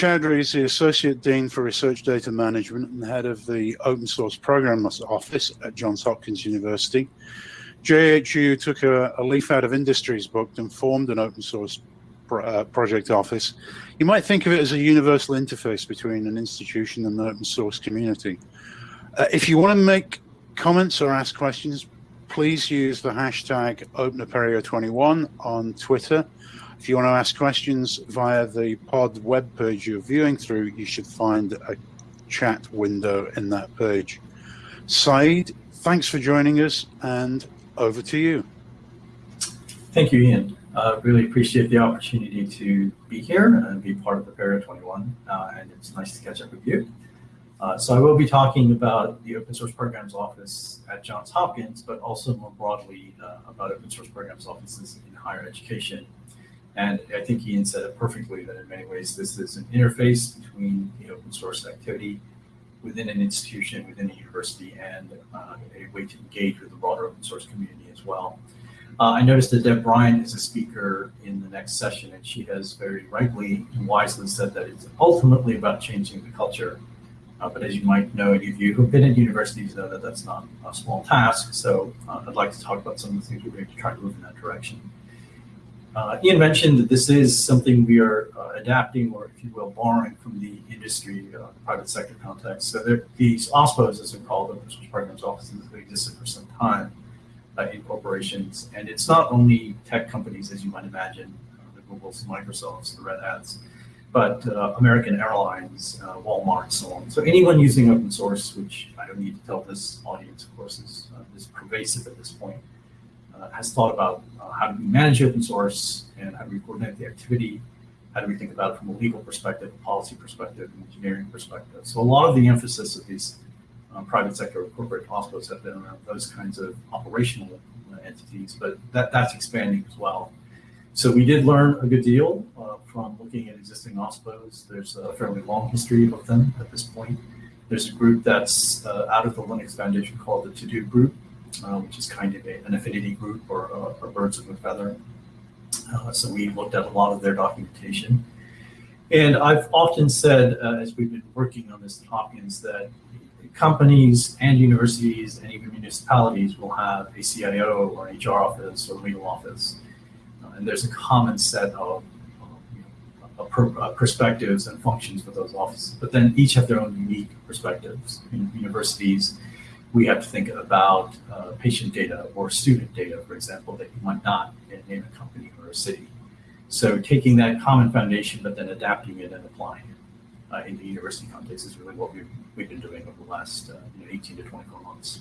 Choudhury is the Associate Dean for Research Data Management and head of the Open Source Programs Office at Johns Hopkins University. JHU took a, a leaf out of industry's book and formed an open source uh, project office. You might think of it as a universal interface between an institution and the open source community. Uh, if you want to make comments or ask questions, please use the hashtag OpenApereo21 on Twitter. If you want to ask questions via the pod web page you're viewing through, you should find a chat window in that page. Sayeed, thanks for joining us and over to you. Thank you, Ian. Uh, really appreciate the opportunity to be here and be part of the Apereo 21, uh, and it's nice to catch up with you. Uh, so I will be talking about the Open Source Programs Office at Johns Hopkins, but also more broadly uh, about open source programs offices in higher education. And I think Ian said it perfectly that in many ways this is an interface between the open source activity within an institution, within a university, and uh, a way to engage with the broader open source community as well. Uh, I noticed that Deb Bryant is a speaker in the next session, and she has very rightly and wisely said that it's ultimately about changing the culture uh, but as you might know, any of you who've been at universities know that that's not a small task. So uh, I'd like to talk about some of the things we're doing to try to move in that direction. Uh, Ian mentioned that this is something we are uh, adapting, or if you will, borrowing from the industry, uh, private sector context. So there, these OSPOs, as they're called, open source programs offices, have existed for some time uh, in corporations. And it's not only tech companies, as you might imagine, the Googles, the Microsofts, the Red Hats, but uh, American Airlines, uh, Walmart, so on. So anyone using open source, which I don't need to tell this audience, of course, is, uh, is pervasive at this point, uh, has thought about uh, how do we manage open source and how do we coordinate the activity, how do we think about it from a legal perspective, a policy perspective, an engineering perspective. So a lot of the emphasis of these uh, private sector or corporate OSPOs have been around those kinds of operational entities, but that, that's expanding as well. So we did learn a good deal uh, from looking at existing OSPOs. There's a fairly long history of them at this point. There's a group that's uh, out of the Linux Foundation called the To-Do Group, uh, which is kind of a, an affinity group or, uh, or birds of a feather. Uh, so we looked at a lot of their documentation. And I've often said, uh, as we've been working on this at Hopkins, that companies and universities and even municipalities will have a CIO or an HR office or legal office and there's a common set of uh, perspectives and functions for those offices, but then each have their own unique perspectives. In universities, we have to think about uh, patient data or student data, for example, that you might not in a company or a city. So taking that common foundation, but then adapting it and applying it uh, in the university context is really what we've, we've been doing over the last uh, you know, 18 to 24 months.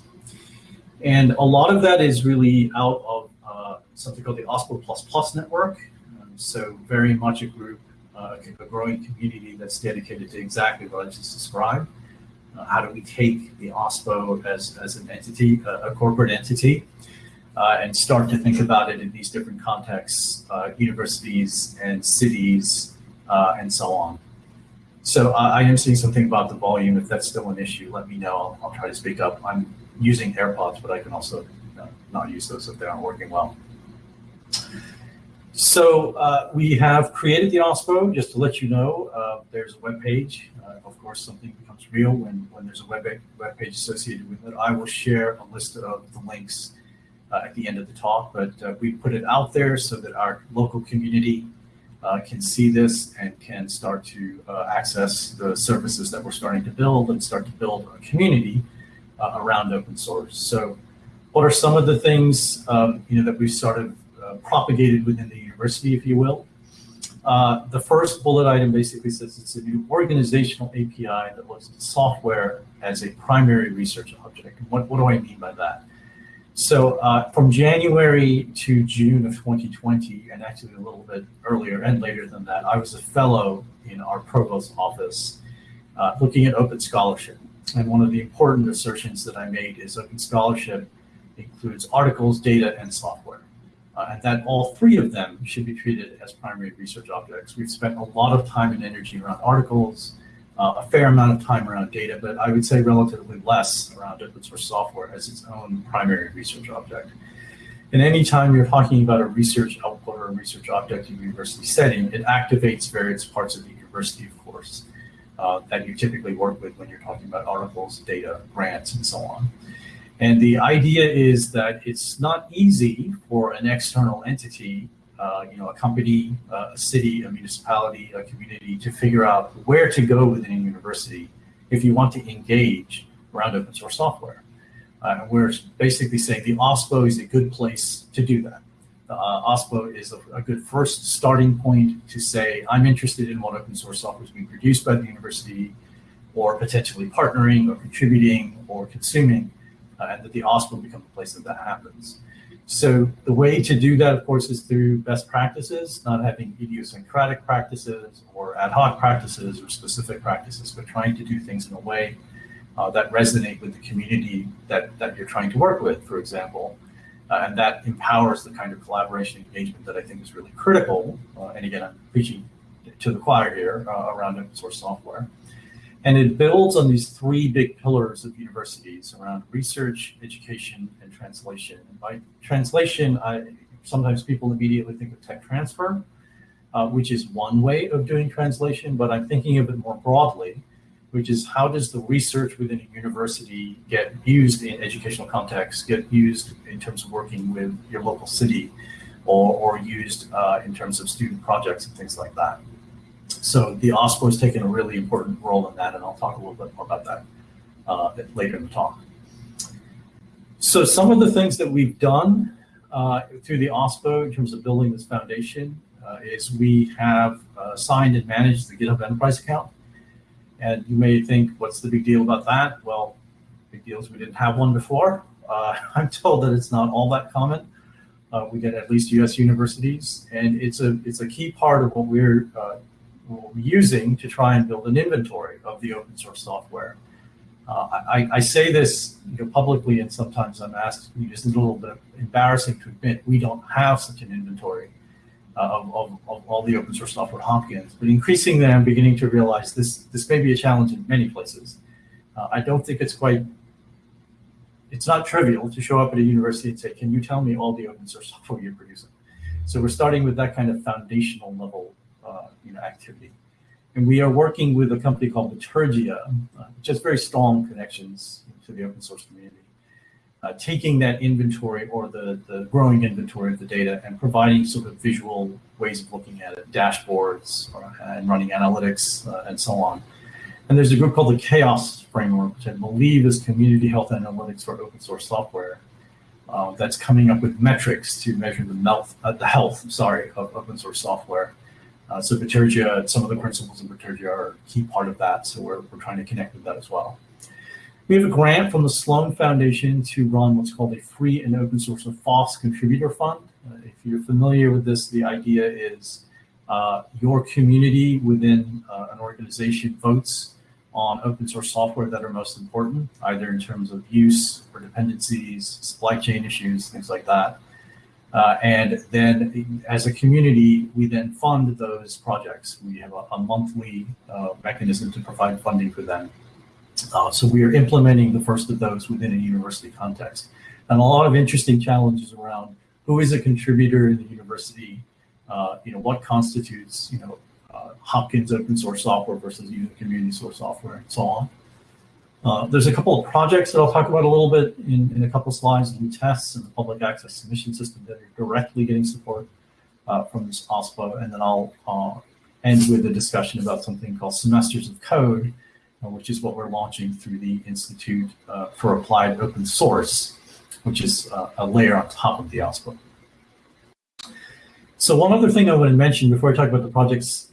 And a lot of that is really out of uh, something called the OSPO++ Plus network. Um, so very much a group, uh, a growing community that's dedicated to exactly what I just described. Uh, how do we take the OSPO as, as an entity, a corporate entity, uh, and start to think about it in these different contexts, uh, universities and cities, uh, and so on. So I am seeing something about the volume. If that's still an issue, let me know. I'll, I'll try to speak up. I'm using AirPods, but I can also not use those if they aren't working well. So uh, we have created the OSPO, just to let you know, uh, there's a web page. Uh, of course, something becomes real when, when there's a web, web page associated with it. I will share a list of the links uh, at the end of the talk, but uh, we put it out there so that our local community uh, can see this and can start to access the services that we're starting to build and start to build a community around open source. So what are some of the things um, you know that we've uh, propagated within the university, if you will? Uh, the first bullet item basically says it's a new organizational API that looks at software as a primary research object. What, what do I mean by that? So uh, from January to June of 2020, and actually a little bit earlier and later than that, I was a fellow in our provost office uh, looking at open scholarship. And one of the important assertions that I made is open scholarship includes articles, data, and software. Uh, and that all three of them should be treated as primary research objects. We've spent a lot of time and energy around articles, uh, a fair amount of time around data, but I would say relatively less around open source software as its own primary research object. And anytime you're talking about a research output or a research object in a university setting, it activates various parts of the university, of course, uh, that you typically work with when you're talking about articles, data, grants, and so on. And the idea is that it's not easy for an external entity, uh, you know, a company, uh, a city, a municipality, a community to figure out where to go within a university if you want to engage around open source software. Uh, we're basically saying the OSPO is a good place to do that. The uh, OSPO is a, a, good first starting point to say, I'm interested in what open source software is being produced by the university, or potentially partnering or contributing or consuming, uh, and that the OSPO become a place that that happens. So the way to do that, of course, is through best practices, not having idiosyncratic practices or ad hoc practices or specific practices, but trying to do things in a way uh, that resonate with the community that, that you're trying to work with, for example. Uh, and that empowers the kind of collaboration engagement that I think is really critical. Uh, and again, I'm preaching to the choir here uh, around open source software. And it builds on these three big pillars of universities around research, education, and translation. And by translation, I, sometimes people immediately think of tech transfer, uh, which is one way of doing translation, but I'm thinking of it more broadly which is how does the research within a university get used in educational contexts, get used in terms of working with your local city, or, or used uh, in terms of student projects and things like that. So the OSPO has taken a really important role in that, and I'll talk a little bit more about that uh, later in the talk. So some of the things that we've done uh, through the OSPO in terms of building this foundation uh, is we have uh, signed and managed the GitHub Enterprise account. And you may think, what's the big deal about that? Well, big deal is we didn't have one before. Uh, I'm told that it's not all that common. Uh, we get at least U.S. universities, and it's a it's a key part of what we're, what we're using to try and build an inventory of the open source software. Uh, I, I, say this you know, publicly, and sometimes I'm asked, it's a little bit embarrassing to admit we don't have such an inventory of, of, of, all the open source software Hopkins. But increasingly, I'm beginning to realize this, this may be a challenge in many places. Uh, I don't think it's quite, it's not trivial to show up at a university and say, can you tell me all the open source software you're producing? So we're starting with that kind of foundational level uh, you know, activity. And we are working with a company called Bitergia, uh, which has very strong connections to the open source community uh, taking that inventory or the, the growing inventory of the data and providing sort of visual ways of looking at it, dashboards or, and running analytics uh, and so on. And there's a group called the CHAOSS framework, which I believe is community health analytics for open source software. Uh, that's coming up with metrics to measure the, health, uh, the health, sorry, of open source software. Uh, so Bitergia, some of the principles of Bitergia are a key part of that. So we're, we're trying to connect with that as well. We have a grant from the Sloan Foundation to run what's called a free and open source or FOSS contributor fund. Uh, if you're familiar with this, the idea is uh, your community within uh, an organization votes on open source software that are most important, either in terms of use or dependencies, supply chain issues, things like that. Uh, and then as a community, we then fund those projects. We have a, a monthly uh, mechanism to provide funding for them. Uh, so we are implementing the first of those within a university context. And a lot of interesting challenges around who is a contributor in the university, uh, you know, what constitutes, you know, uh, Hopkins open source software versus using community source software and so on. Uh, there's a couple of projects that I'll talk about a little bit in, in a couple slides, Lutece and the public access submission system that are directly getting support uh, from this OSPO. And then I'll uh, end with a discussion about something called semesters of code, uh, which is what we're launching through the Institute uh, for Applied Open Source, which is uh, a layer on top of the OSPO. So one other thing I want to mention before I talk about the projects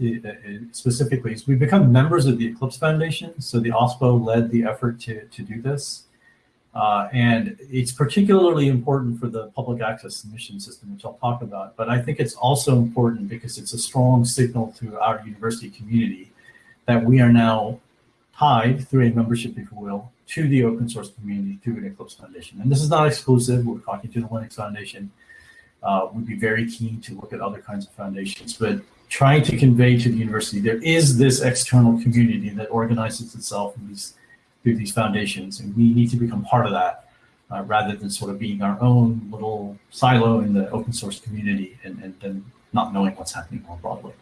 specifically is we've become members of the Eclipse Foundation. So the OSPO led the effort to, to do this. Uh, and it's particularly important for the public access submission system, which I'll talk about. But I think it's also important because it's a strong signal to our university community that we are now tied through a membership, if you will, to the open source community through an Eclipse Foundation. And this is not exclusive. We're talking to the Linux Foundation. Uh, we'd be very keen to look at other kinds of foundations, but trying to convey to the university there is this external community that organizes itself these, through these foundations, and we need to become part of that uh, rather than sort of being our own little silo in the open source community and, and, and not knowing what's happening more broadly.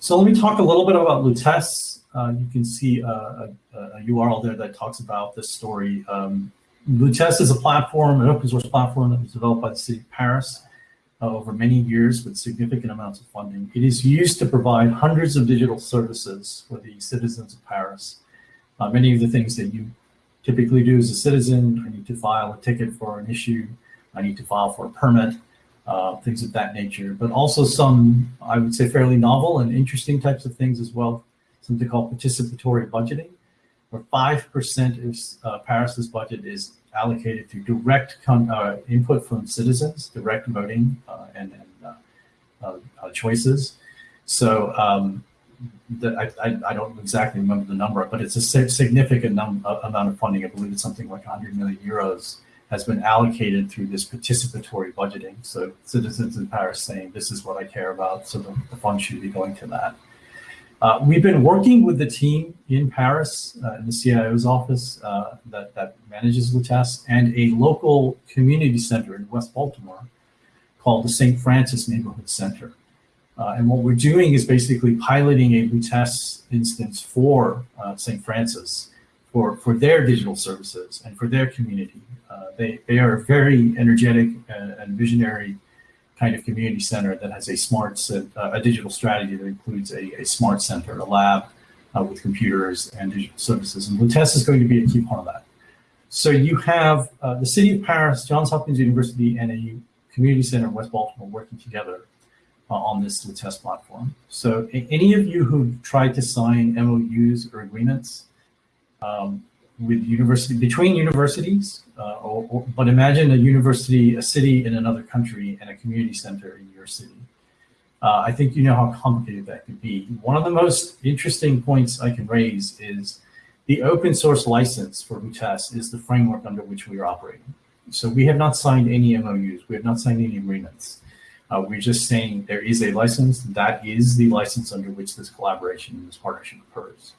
So let me talk a little bit about Lutece. Uh, you can see a, a, a, URL there that talks about this story. Um, Lutece is a platform, an open source platform that was developed by the city of Paris uh, over many years with significant amounts of funding. It is used to provide hundreds of digital services for the citizens of Paris. Uh, many of the things that you typically do as a citizen, I need to file a ticket for an issue, I need to file for a permit, uh, things of that nature, but also some, I would say, fairly novel and interesting types of things as well, something called participatory budgeting, where 5% of uh, Paris's budget is allocated through direct uh, input from citizens, direct voting uh, and, and uh, uh, choices. So um, the, I, I, don't exactly remember the number, but it's a significant amount of funding. I believe it's something like 100 million euros has been allocated through this participatory budgeting. So citizens in Paris saying, this is what I care about, so the, the fund should be going to that. Uh, we've been working with the team in Paris, uh, in the CIO's office uh, that, that manages Lutece, and a local community center in West Baltimore called the St. Francis Neighborhood Center. Uh, and what we're doing is basically piloting a Lutece instance for uh, St. Francis for, for their digital services and for their community. Uh, they, they are very energetic and, and visionary kind of community center that has a smart, uh, a digital strategy that includes a, a smart center, a lab uh, with computers and digital services. And Lutece is going to be a key part of that. So you have uh, the city of Paris, Johns Hopkins University, and a community center in West Baltimore working together uh, on this Lutece platform. So any of you who've tried to sign MOUs or agreements um, with university between universities, uh, or, or, but imagine a university, a city in another country, and a community center in your city. Uh, I think you know how complicated that could be. One of the most interesting points I can raise is the open source license for Lutece is the framework under which we are operating. So we have not signed any MOUs, we have not signed any agreements. Uh, we're just saying there is a license, that is the license under which this collaboration and this partnership occurs.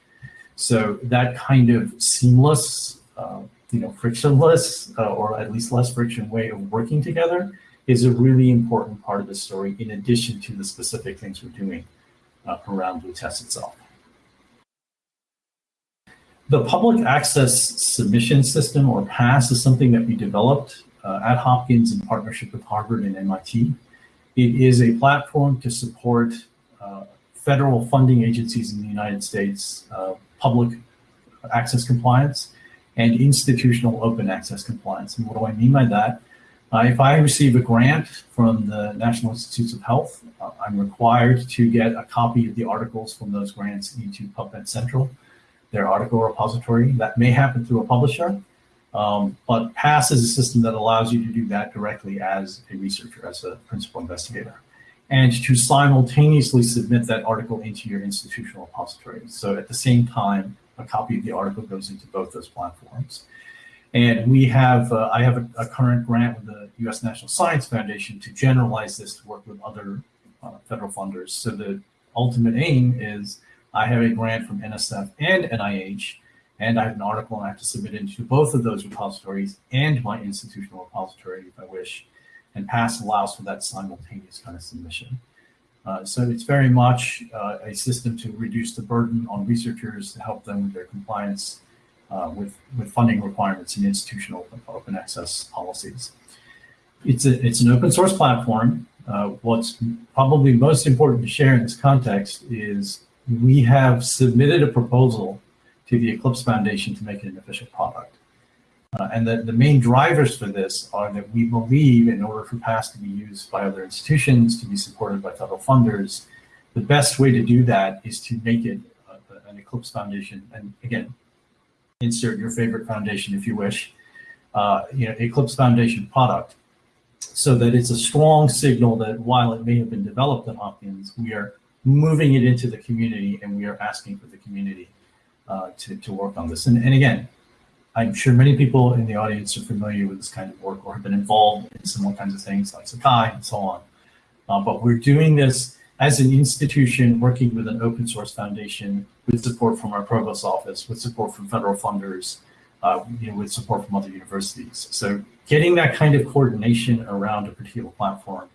So that kind of seamless, uh, you know, frictionless, uh, or at least less friction way of working together is a really important part of the story in addition to the specific things we're doing uh, around Lutece itself. The public access submission system or PASS is something that we developed uh, at Hopkins in partnership with Harvard and MIT. It is a platform to support uh, federal funding agencies in the United States uh, public access compliance and institutional open access compliance. And what do I mean by that? Uh, if I receive a grant from the National Institutes of Health, uh, I'm required to get a copy of the articles from those grants into PubMed Central, their article repository. That may happen through a publisher, um, but PASS is a system that allows you to do that directly as a researcher, as a principal investigator and to simultaneously submit that article into your institutional repository. So at the same time, a copy of the article goes into both those platforms. And we have, uh, I have a, a, current grant with the U.S. National Science Foundation to generalize this to work with other uh, federal funders. So the ultimate aim is I have a grant from NSF and NIH, and I have an article and I have to submit into both of those repositories and my institutional repository if I wish and PASS allows for that simultaneous kind of submission. Uh, so it's very much uh, a system to reduce the burden on researchers to help them with their compliance uh, with, with funding requirements and institutional open access policies. It's, a, it's an open source platform. Uh, what's probably most important to share in this context is we have submitted a proposal to the Eclipse Foundation to make it an official product. Uh, and the, the main drivers for this are that we believe in order for PASS to be used by other institutions, to be supported by federal funders, the best way to do that is to make it uh, an Eclipse Foundation. And again, insert your favorite foundation if you wish, uh, you know, Eclipse Foundation product so that it's a strong signal that while it may have been developed at Hopkins, we are moving it into the community and we are asking for the community uh, to, to work on this. And, and again, I'm sure many people in the audience are familiar with this kind of work or have been involved in similar kinds of things like Sakai and so on. Uh, but we're doing this as an institution working with an open source foundation with support from our provost office, with support from federal funders, uh, you know, with support from other universities. So getting that kind of coordination around a particular platform,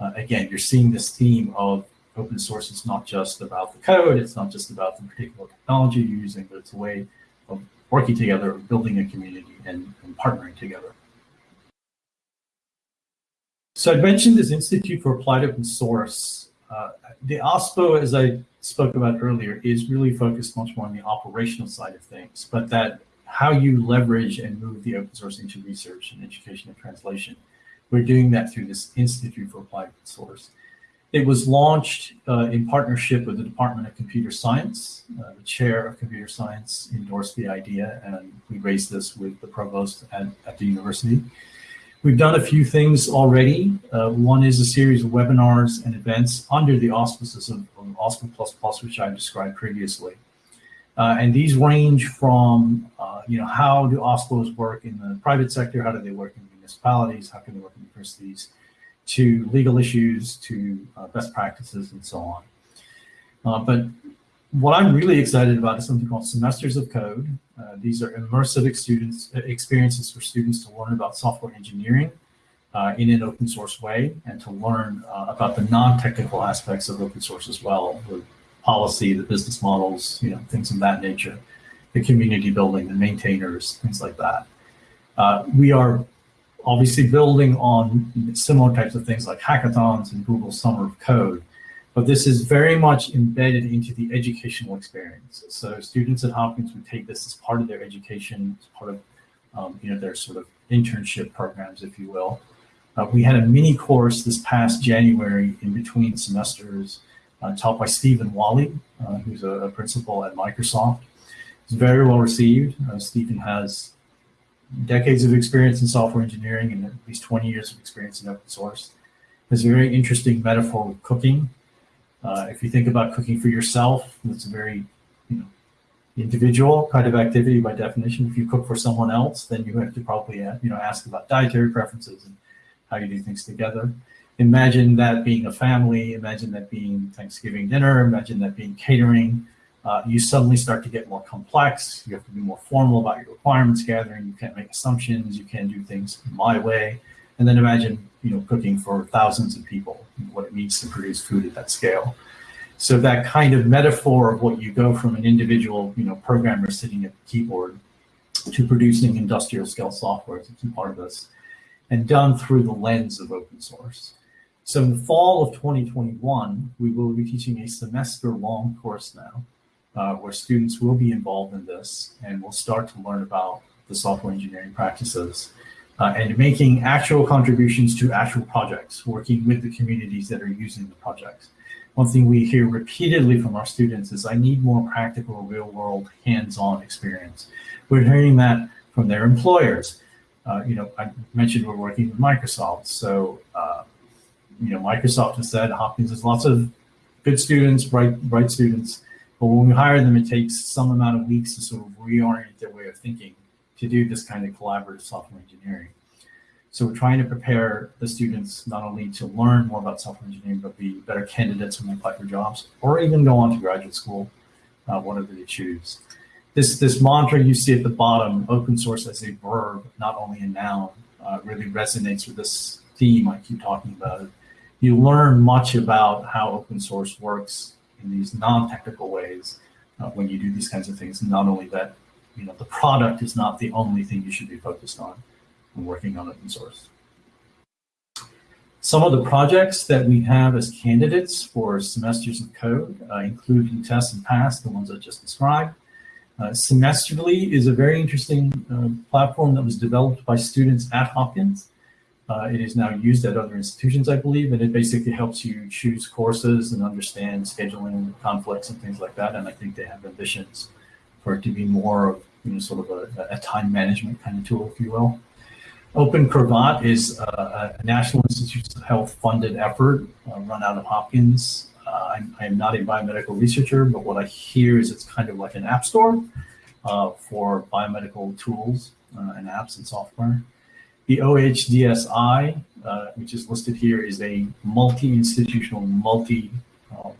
uh, again, you're seeing this theme of open source is not just about the code, it's not just about the particular technology you're using, but it's a way of working together, building a community, and, and partnering together. So I mentioned this Institute for Applied Open Source. Uh, the OSPO, as I spoke about earlier, is really focused much more on the operational side of things, but that how you leverage and move the open source into research and education and translation. We're doing that through this Institute for Applied Open Source. It was launched uh, in partnership with the Department of Computer Science. Uh, the chair of computer science endorsed the idea, and we raised this with the provost at, at the university. We've done a few things already. Uh, one is a series of webinars and events under the auspices of, of OSPO++, which I described previously. Uh, and these range from, uh, you know, how do OSPOs work in the private sector? How do they work in municipalities? How can they work in universities? To legal issues, to uh, best practices, and so on. Uh, but what I'm really excited about is something called Semesters of Code. Uh, these are immersive students, experiences for students to learn about software engineering uh, in an open source way and to learn uh, about the non-technical aspects of open source as well, the policy, the business models, you know, things of that nature, the community building, the maintainers, things like that. Uh, we are obviously building on similar types of things like hackathons and Google Summer of Code, but this is very much embedded into the educational experience. So students at Hopkins would take this as part of their education, as part of um, you know their sort of internship programs, if you will. Uh, we had a mini course this past January in between semesters uh, taught by Stephen Walli, uh, who's a, a, principal at Microsoft. It's very well received. Uh, Stephen has decades of experience in software engineering and at least 20 years of experience in open source. Has a very interesting metaphor with cooking uh, if you think about cooking for yourself, it's a very, you know, individual kind of activity by definition. If you cook for someone else, then you have to probably, uh, you know, ask about dietary preferences and how you do things together. Imagine that being a family. Imagine that being Thanksgiving dinner. Imagine that being catering. Uh, you suddenly start to get more complex. You have to be more formal about your requirements gathering. You can't make assumptions. You can't do things my way. And then imagine, you know, cooking for thousands of people, what it means to produce food at that scale. So that kind of metaphor of what you go from an individual, you know, programmer sitting at the keyboard to producing industrial scale software is a key part of this, and done through the lens of open source. So in the fall of 2021, we will be teaching a semester long course now, uh, where students will be involved in this and will start to learn about the software engineering practices uh, and making actual contributions to actual projects, working with the communities that are using the projects. One thing we hear repeatedly from our students is I need more practical, real world, hands-on experience. We're hearing that from their employers. Uh, you know, I mentioned we're working with Microsoft. So, uh, you know, Microsoft has said Hopkins has lots of good students, bright, bright students, but when we hire them, it takes some amount of weeks to sort of reorient their way of thinking to do this kind of collaborative software engineering. So we're trying to prepare the students not only to learn more about software engineering, but be better candidates when they apply for jobs or even go on to graduate school, uh, whatever they choose. This, this mantra you see at the bottom, open source as a verb, not only a noun, uh, really resonates with this theme I keep talking about. You learn much about how open source works in these non-technical ways uh, when you do these kinds of things. Not only that you know, the product is not the only thing you should be focused on when working on open source. Some of the projects that we have as candidates for semesters of code, uh, including test and pass, the ones I just described. Uh, Semesterly is a very interesting uh, platform that was developed by students at Hopkins. Uh, it is now used at other institutions, I believe, and it basically helps you choose courses and understand scheduling conflicts and things like that. And I think they have ambitions for it to be more of you know, sort of a, a time management kind of tool, if you will. Open Cravat is a, a National Institutes of Health funded effort uh, run out of Hopkins. Uh, I'm, I am not a biomedical researcher, but what I hear is it's kind of like an app store uh, for biomedical tools uh, and apps and software. The OHDSI, uh, which is listed here, is a multi-institutional, multi uh,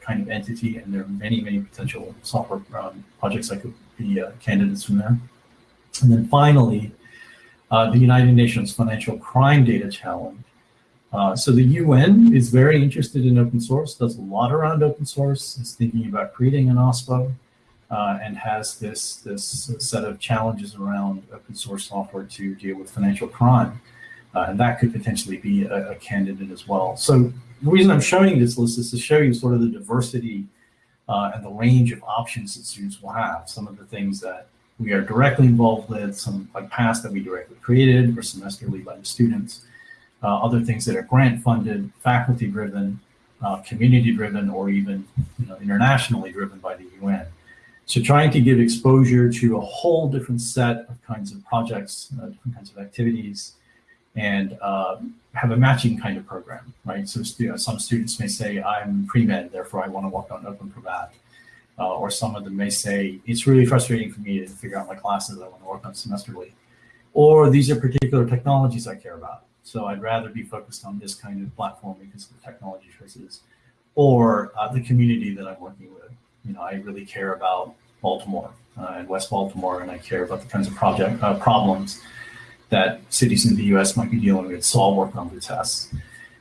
kind of entity, and there are many, many potential software um, projects that could be uh, candidates from there. And then finally, uh, the United Nations Financial Crime Data Challenge. Uh, so the UN is very interested in open source, does a lot around open source, is thinking about creating an OSPO, uh, and has this, this set of challenges around open source software to deal with financial crime. Uh, and that could potentially be a, a, candidate as well. So the reason I'm showing this list is to show you sort of the diversity uh, and the range of options that students will have. Some of the things that we are directly involved with, some like PASS that we directly created or semesterly by the students, uh, other things that are grant funded, faculty driven, uh, community driven, or even you know, internationally driven by the UN. So trying to give exposure to a whole different set of kinds of projects, uh, different kinds of activities, and uh, have a matching kind of program, right? So stu some students may say, I'm pre-med, therefore I want to work on Open Cravat. Uh, or some of them may say, it's really frustrating for me to figure out my classes I want to work on semesterly. Or these are particular technologies I care about. So I'd rather be focused on this kind of platform because of the technology choices. Or uh, the community that I'm working with. You know, I really care about Baltimore uh, and West Baltimore, and I care about the kinds of project uh, problems that cities in the US might be dealing with, so I'll work on the tests.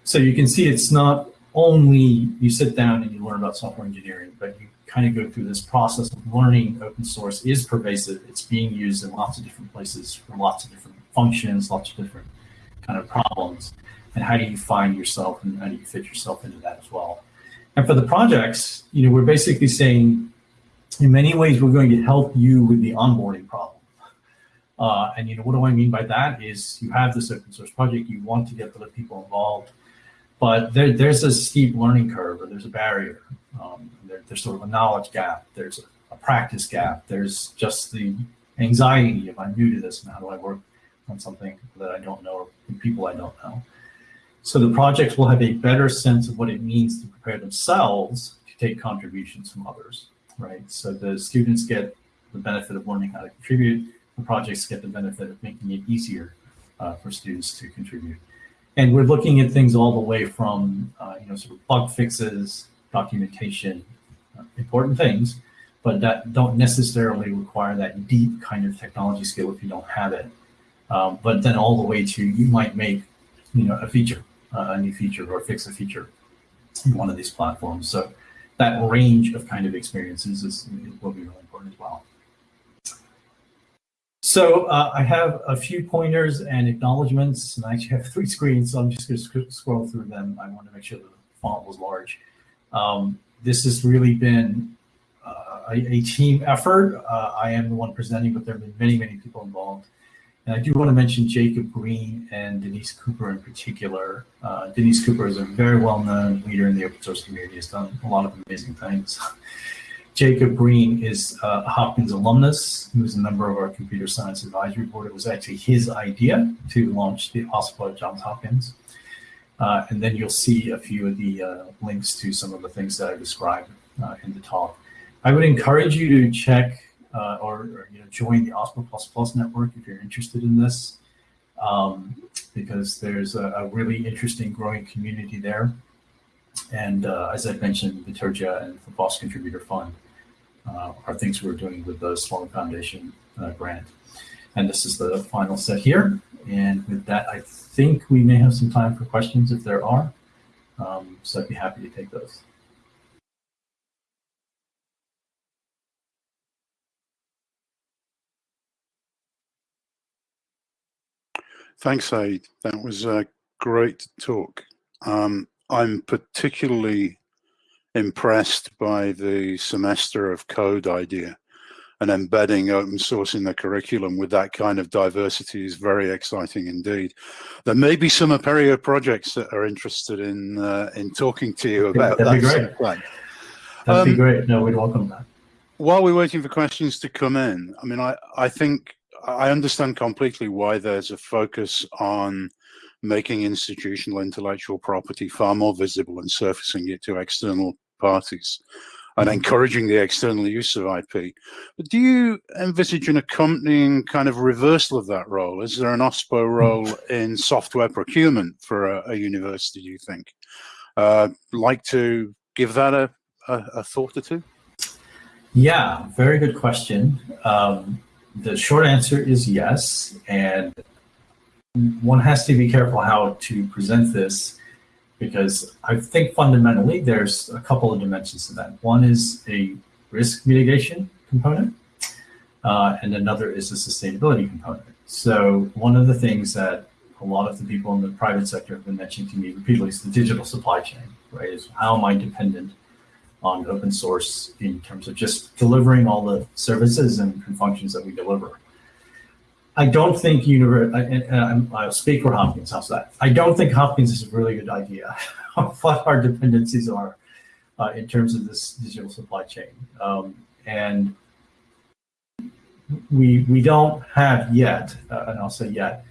So you can see it's not only you sit down and you learn about software engineering, but you kind of go through this process of learning open source is pervasive. It's being used in lots of different places for lots of different functions, lots of different kind of problems. And how do you find yourself and how do you fit yourself into that as well? And for the projects, you know, we're basically saying in many ways, we're going to help you with the onboarding problem. Uh, and you know, what do I mean by that is you have this open source project, you want to get other people involved, but there, there's a steep learning curve or there's a barrier. Um, there, there's sort of a knowledge gap, there's a, a, practice gap, there's just the anxiety if I'm new to this and how do I work on something that I don't know or people I don't know. So the projects will have a better sense of what it means to prepare themselves to take contributions from others right? So the students get the benefit of learning how to contribute. The projects get the benefit of making it easier uh, for students to contribute. And we're looking at things all the way from, uh, you know, sort of bug fixes, documentation, uh, important things, but that don't necessarily require that deep kind of technology skill if you don't have it. Um, but then all the way to you might make, you know, a feature, uh, a new feature or fix a feature in one of these platforms. So that range of kind of experiences is, will be really important as well. So uh, I have a few pointers and acknowledgements, and I actually have three screens, so I'm just going to scroll through them. I want to make sure the font was large. Um, this has really been uh, a, a, team effort. Uh, I am the one presenting, but there have been many, many people involved. And I do want to mention Jacob Green and Danese Cooper in particular. Uh, Danese Cooper is a very well-known leader in the open source community, has done a lot of amazing things. Jacob Green is a Hopkins alumnus who is a member of our computer science advisory board. It was actually his idea to launch the OSPO at Johns Hopkins. Uh, and then you'll see a few of the uh, links to some of the things that I described uh, in the talk. I would encourage you to check uh, or, or, you know join the OSPO++ Plus network if you're interested in this, um, because there's a, a, really interesting growing community there. And uh, as I mentioned, Bitergia and the FOSS Contributor Fund uh, are things we're doing with the Sloan Foundation uh, grant. And this is the final set here. And with that, I think we may have some time for questions if there are. Um, so I'd be happy to take those. Thanks, Aid. That was a great talk. Um, I'm particularly impressed by the semester of code idea and embedding open source in the curriculum with that kind of diversity is very exciting indeed. There may be some Apereo projects that are interested in uh, in talking to you about That'd that. Be great. That'd um, be great. No, we'd welcome that. While we're waiting for questions to come in, I mean, I, I think I understand completely why there's a focus on making institutional intellectual property far more visible and surfacing it to external parties and mm-hmm. encouraging the external use of IP. But do you envisage an accompanying kind of reversal of that role? Is there an OSPO role in software procurement for a, a university, do you think? Uh, like to give that a, a, a, thought or two? Yeah, very good question. Um, the short answer is yes. And one has to be careful how to present this. because I think fundamentally there's a couple of dimensions to that. One is a risk mitigation component, uh, and another is a sustainability component. So one of the things that a lot of the people in the private sector have been mentioning to me repeatedly is the digital supply chain, right? Is how am I dependent on open source in terms of just delivering all the services and, functions that we deliver. I don't think university, I'll speak for Hopkins, how's that? I don't think Hopkins is a really good idea of what our dependencies are uh, in terms of this digital supply chain. Um, and we, we don't have yet, uh, and I'll say yet,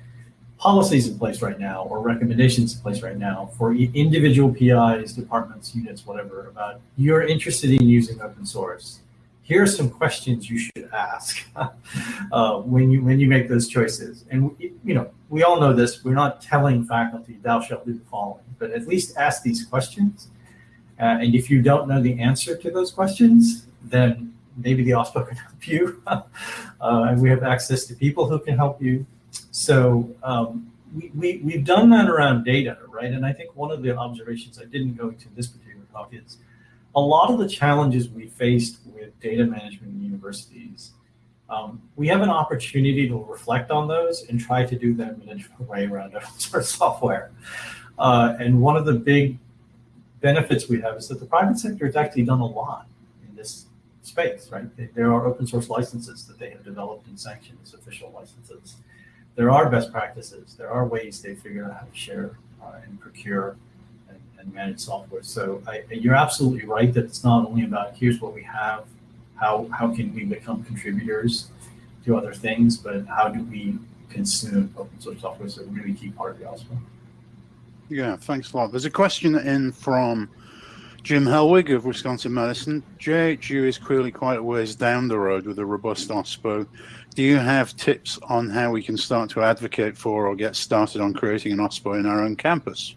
policies in place right now or recommendations in place right now for individual PIs, departments, units, whatever, about you're interested in using open source. Here are some questions you should ask uh, when you when you make those choices. And you know, we all know this. We're not telling faculty thou shalt do the following, but at least ask these questions. Uh, and if you don't know the answer to those questions, then maybe the OSPO can help you. uh, and we have access to people who can help you. So um, we, we, we've done that around data, right? And I think one of the observations I didn't go into this particular talk is a lot of the challenges we faced with data management in universities, um, we have an opportunity to reflect on those and try to do them in a way around source software. Uh, and one of the big benefits we have is that the private sector has actually done a lot in this space, right? There are open source licenses that they have developed and sanctioned as official licenses there are best practices. There are ways they figure out how to share uh, and procure and, and, manage software. So I, you're absolutely right that it's not only about here's what we have, how how can we become contributors to other things, but how do we consume open source software is a really key part of the OSPO. Yeah, thanks a lot. There's a question in from Jim Helwig of Wisconsin Madison. JHU is clearly quite a ways down the road with a robust OSPO do you have tips on how we can start to advocate for or get started on creating an OSPO in our own campus?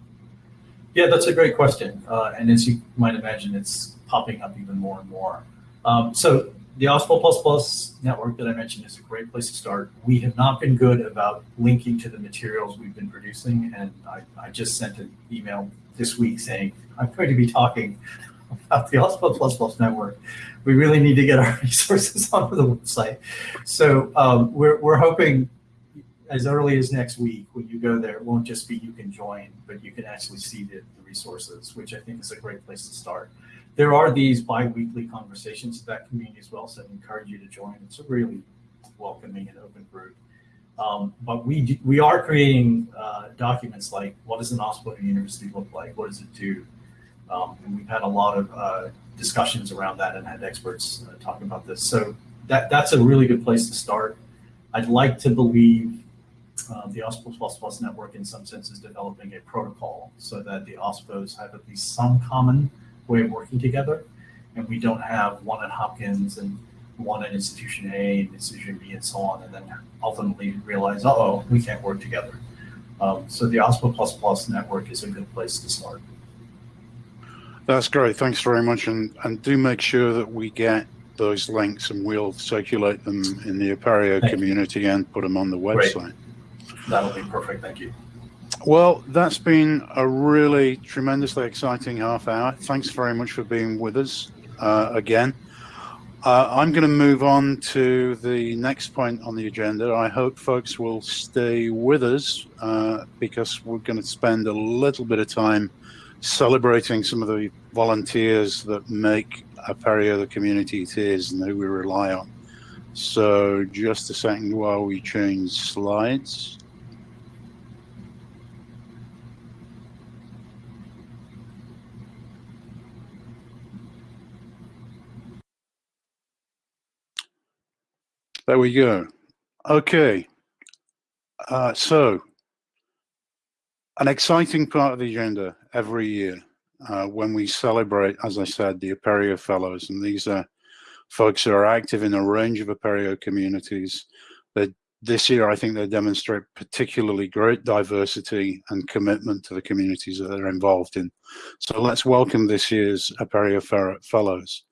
Yeah, that's a great question. Uh, and as you might imagine, it's popping up even more and more. Um, so the OSPO++ network that I mentioned is a great place to start. We have not been good about linking to the materials we've been producing. And I, I just sent an email this week saying, I'm going to be talking about the OSPO++ network we really need to get our resources onto the website. So um, we're, we're hoping as early as next week, when you go there, it won't just be you can join, but you can actually see the, the resources, which I think is a great place to start. There are these bi-weekly conversations in that community as well, so I encourage you to join. It's a really welcoming and open group. Um, but we we are creating uh, documents like what does an OSPO university look like? What does it do? Um, and we've had a lot of uh, discussions around that and had experts uh, talk about this. So that that's a really good place to start. I'd like to believe uh, the OSPO++ plus network in some sense is developing a protocol so that the OSPOs have at least some common way of working together. And we don't have one at Hopkins and one at institution A and institution B and so on, and then ultimately realize, uh oh, we can't work together. Um, so the OSPO++ Plus network is a good place to start. That's great. Thanks very much. And, and do make sure that we get those links and we'll circulate them in the Apereo community and put them on the website. Great. That'll be perfect. Thank you. Well, that's been a really tremendously exciting half hour. Thanks very much for being with us uh, again. Uh, I'm going to move on to the next point on the agenda. I hope folks will stay with us uh, because we're going to spend a little bit of time celebrating some of the volunteers that make Apereo the community it is and who we rely on. So just a second while we change slides. There we go. Okay. Uh, so an exciting part of the agenda every year uh, when we celebrate, as I said, the Apereo Fellows. And these are folks who are active in a range of Apereo communities. That this year, I think they demonstrate particularly great diversity and commitment to the communities that they're involved in. So let's welcome this year's Apereo Fellows.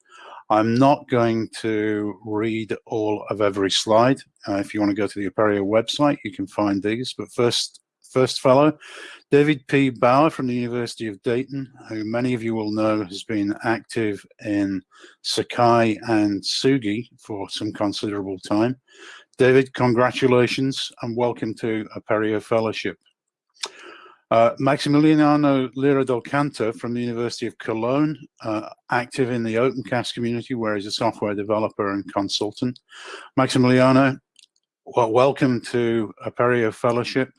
I'm not going to read all of every slide. Uh, if you want to go to the Apereo website, you can find these. But first, first fellow, David P. Bauer from the University of Dayton, who many of you will know has been active in Sakai and Sugi for some considerable time. David, congratulations and welcome to Apereo Fellowship. Uh, Maximiliano Lira del Canto from the University of Cologne, uh, active in the OpenCast community where he's a software developer and consultant. Maximiliano, well, welcome to Apereo Fellowship.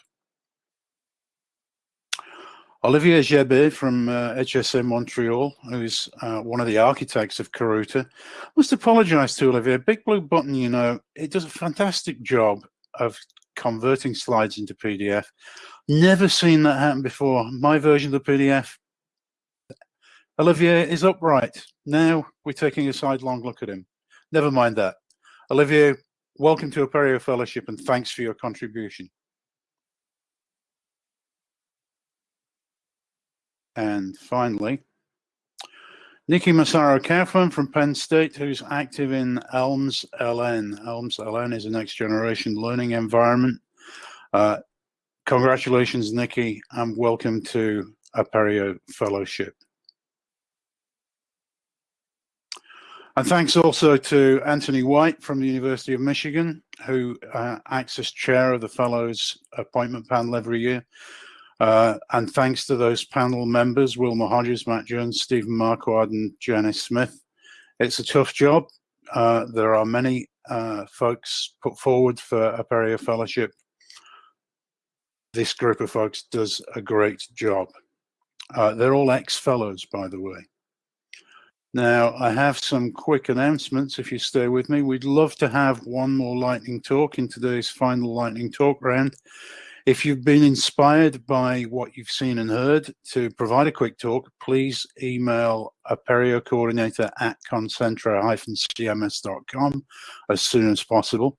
Olivier Gerbé from uh, HEC Montreal, who's uh, one of the architects of Karuta. Must apologize to Olivier. Big Blue Button, you know, it does a fantastic job of converting slides into PDF. Never seen that happen before. My version of the PDF, Olivier is upright. Now we're taking a sidelong look at him. Never mind that. Olivier, welcome to Apereo Fellowship and thanks for your contribution. And finally, Nikki Massaro Kaufman from Penn State, who's active in ELMS LN. ELMS LN is a next generation learning environment. Uh, congratulations, Nikki, and welcome to Apereo Fellowship. And thanks also to Anthony Whyte from the University of Michigan, who uh, acts as chair of the Fellows Appointment Panel every year. Uh, and thanks to those panel members, Wilma Hodges, Matt Jones, Stephen Marquard, and Janice Smith. It's a tough job. Uh, there are many uh, folks put forward for Apereo Fellowship. This group of folks does a great job. Uh, they're all ex-fellows, by the way. Now, I have some quick announcements if you stay with me. We'd love to have one more lightning talk in today's final lightning talk round. If you've been inspired by what you've seen and heard to provide a quick talk, please email Apereo coordinator at concentra-cms.com as soon as possible.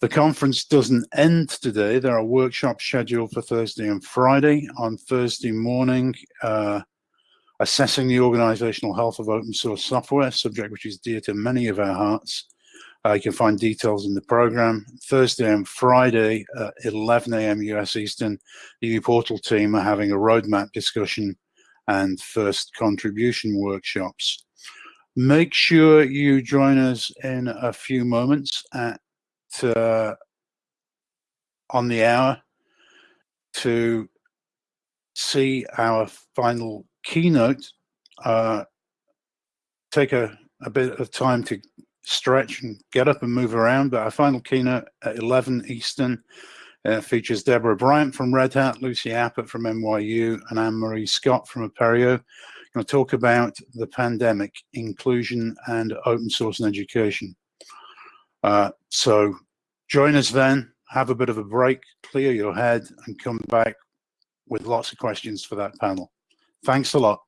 The conference doesn't end today. There are workshops scheduled for Thursday and Friday. On Thursday morning, uh, assessing the organizational health of open source software, subject which is dear to many of our hearts. Uh, you can find details in the program. Thursday and Friday at 11 a.m. US Eastern, the uPortal team are having a roadmap discussion and first contribution workshops. Make sure you join us in a few moments at uh, on the hour to see our final keynote. Uh, take a, a bit of time to stretch and get up and move around. But our final keynote at 11 Eastern uh, features Deborah Bryant from Red Hat, Lucy Appert from NYU, and Anne-Marie Scott from Apereo. Going to talk about the pandemic, inclusion, and open source and education. Uh, so join us then, have a bit of a break, clear your head, and come back with lots of questions for that panel. Thanks a lot.